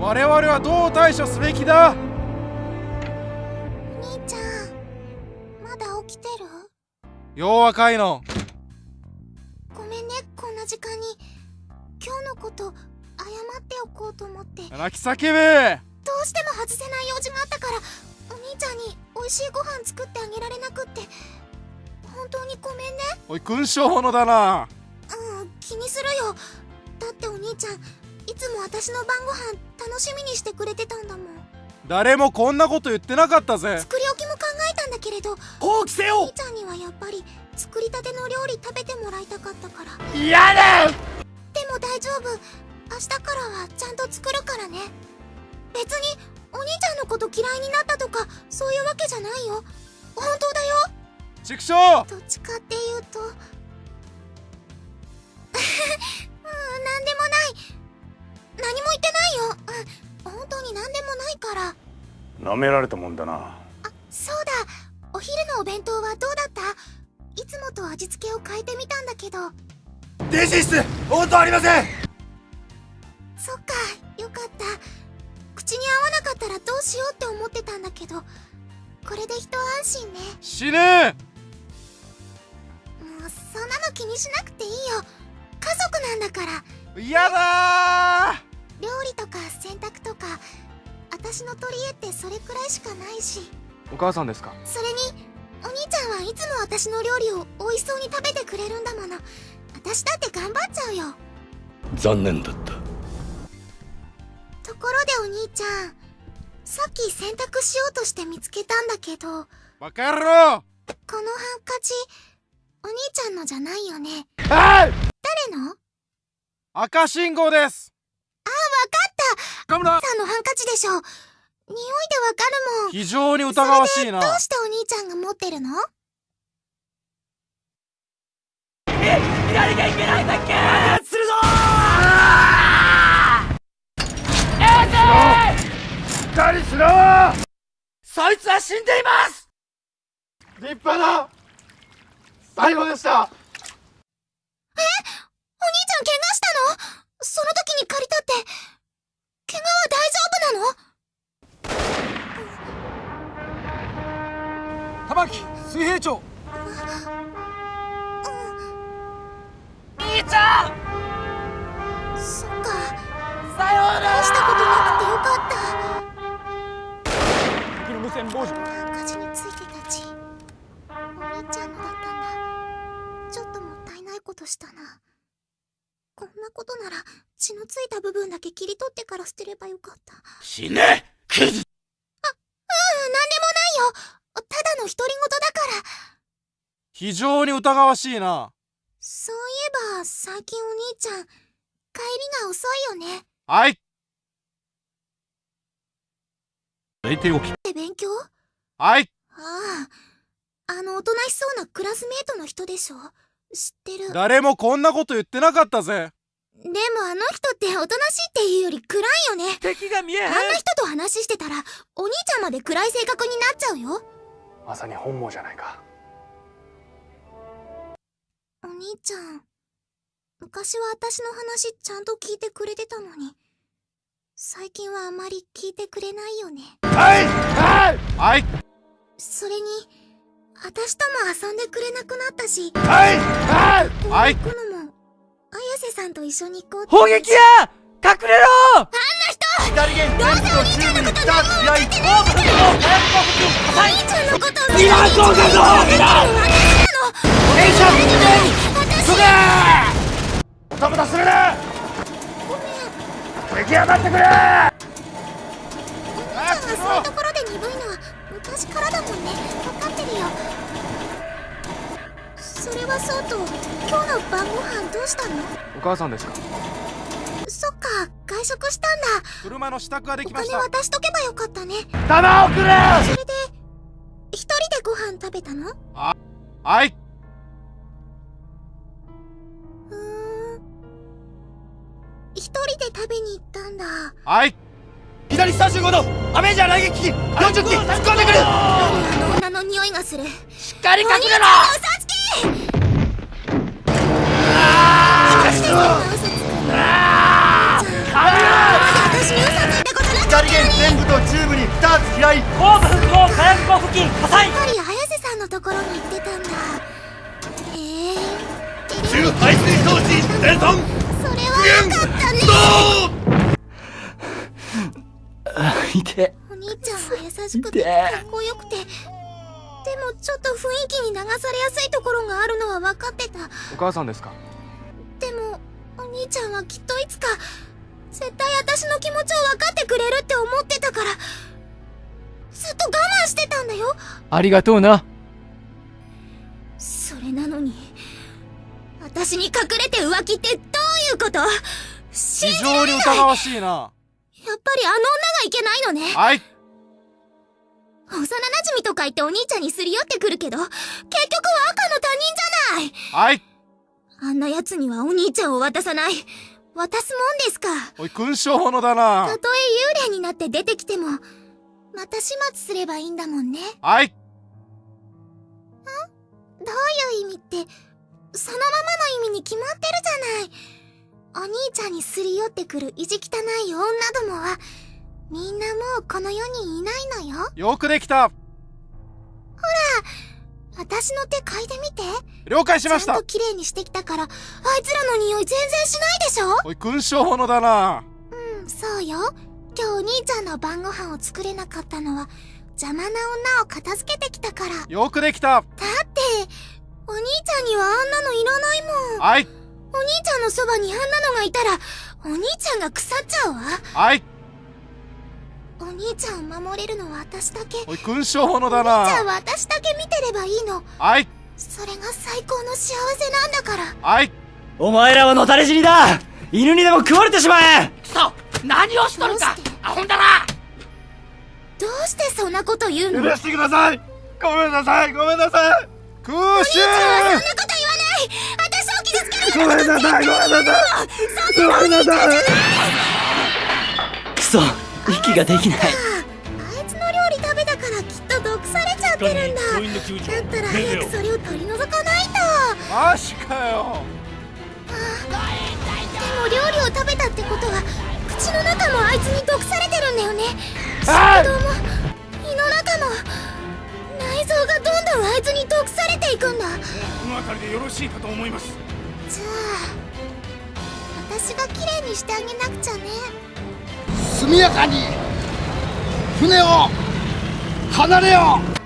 我々はどう対処すべきだ？お兄ちゃんまだ起きてる？よう若いの。ごめんねこんな時間に。今日のこと謝っておこうと思って。泣き叫べ。どうしても外せない用事があったからお兄ちゃんに美味しいご飯作ってあげられなくって。本当にごめんね。おい勲章者だな。うん気にするよ。だってお兄ちゃんいつも私の晩ご飯楽しみにしてくれてたんだもん。誰もこんなこと言ってなかったぜ。作り置きも考えたんだけれど。放棄せお兄ちゃんにはやっぱり作りたての料理食べてもらいたかったから。嫌だでも大丈夫。明日からはちゃんと作るからね。別にお兄ちゃんのこと嫌いになったとかそういうわけじゃないよ。本当だよ。畜生。どっちかっていうと。うん何でもない本当に何でもないから。舐められたもんだな。あそうだ。お昼のお弁当はどうだった？いつもと味付けを変えてみたんだけど。電子室！応答ありません！そっかよかった。口に合わなかったらどうしようって思ってたんだけど。これで一安心ね。死ね！もうそんなの気にしなくていいよ。家族なんだから。嫌だ料私の取り柄ってそれくらいしかないし。お母さんですか？それにお兄ちゃんはいつも私の料理を美味しそうに食べてくれるんだもの。私だって頑張っちゃうよ。残念だった。ところでお兄ちゃんさっき洗濯しようとして見つけたんだけどバカ野郎このハンカチお兄ちゃんのじゃないよね。はい！誰の？赤信号です！あわかったカムラさんのハンカチでしょ匂いでわかるもん。非常に疑わしいな。どうしてお兄ちゃんが持ってるの？左がいけないんだっけ？するぞ！しっかりしろそいつは死んでいます！立派な最後でした。お兄ちゃん怪我したの？その時に借りたって。怪我は大丈夫？玉木水平長兄ちゃん！そっか。さような大したことなくてよかった。敵の無線傍受。ハンカチについてた血お兄ちゃんのだったんだ。ちょっともったいないことしたな。こんなことなら血のついた部分だけ切り取ってから捨てればよかった。死ね！クズうん、なんでもないよただの独り言だから。非常に疑わしいな。そういえば最近お兄ちゃん帰りが遅いよね。はい。寝ておき。って勉強？はい。あああのおとなしそうなクラスメートの人でしょ？知ってる。でも誰もこんなこと言ってなかったぜ。あの人っておとなしいっていうより暗いよね。敵が見えへん。あんな人と話してたらお兄ちゃんまで暗い性格になっちゃうよまさに本望じゃないか。お兄ちゃん昔は私の話ちゃんと聞いてくれてたのに。最近はあまり聞いてくれないよね。はいはい。はいそれに私とも遊んでくれなくなったし。はいはい。はい行くのも綾瀬さんと一緒に行こうって。砲撃や隠れろ左舷どうせお兄ちゃんのこと何も分かってないんだからお兄ちゃんのことを今そうかそうか電車私ダメだするな出来上がってくれお兄ちゃんがそういうところで鈍いのは昔からだもんお母さんですか？か外食したんだ。車の支度ができおました。金渡しとけばよかったね。弾をくれそれで一人でご飯食べたの？はい。うーん。一人で食べに行ったんだ。はい。左35度アメージャー雷撃機40機突っ込んでくる！あの女の匂いがする。しっかり隠れろじゃあ私に嘘ついたい後部復興火薬庫付近火災。やっぱり綾瀬さんのところに行ってたんだ。へえ中排水装置それはよかったねいて。お兄ちゃんは優しくて。かっこよくて。でもちょっと雰囲気に流されやすいところがあるのは分かってた。お母さんですか？でもお兄ちゃんはきっといつか絶対私の気持ちを分かってくれるって思ってたからずっと我慢してたんだよ。ありがとうな。それなのに私に隠れて浮気ってどういうこと？信じ非常に疑わしい。なやっぱりあの女がいけないのね。はい。幼馴染とか言ってお兄ちゃんにすり寄ってくるけど結局は赤の他人じゃない。はい。あんな奴にはお兄ちゃんを渡さない渡すもんですか。おい勲章者だな。たとえ幽霊になって出てきてもまた始末すればいいんだもんね。はい。どういう意味ってそのままの意味に決まってるじゃない。お兄ちゃんにすり寄ってくる意地汚い女どもはみんなもうこの世にいないのよ。よくできた私の手嗅いでみて。了解しました。ちゃんと綺麗にしてきたからあいつらの匂い全然しないでしょ？おい勲章者だな。うんそうよ。今日お兄ちゃんの晩ご飯を作れなかったのは邪魔な女を片付けてきたから。だってよくできた。お兄ちゃんにはあんなのいらないもん。はい。お兄ちゃんのそばにあんなのがいたらお兄ちゃんが腐っちゃうわ。はい。お兄ちゃんを守れるのは私だけ。おおい勲章者だ兄ちゃんなは私だればいいの。はい。それが最高の幸せなんだから。はい。お前らはのたれ死にだ。犬にでも食われてしまえ。そう何をしとるか。どうして？アホんだな。どうしてそんなこと言うの？許してください。ごめんなさい。ごめんなさい。空襲そんなこと言わない。私を傷つけるようなことごめんなさい。ごめんなさい。ごめんなさい。くそ息ができないってるんだ。だったら早くそれを取り除かないと。マジかよ。でも料理を食べたってことは口の中もあいつに毒されてるんだよね。はい心臓も胃の中も内臓がどんどんあいつに毒されていくんだ。この辺りでよろしいかと思います。じゃあ私が綺麗にしてあげなくちゃね。速やかに船を離れよう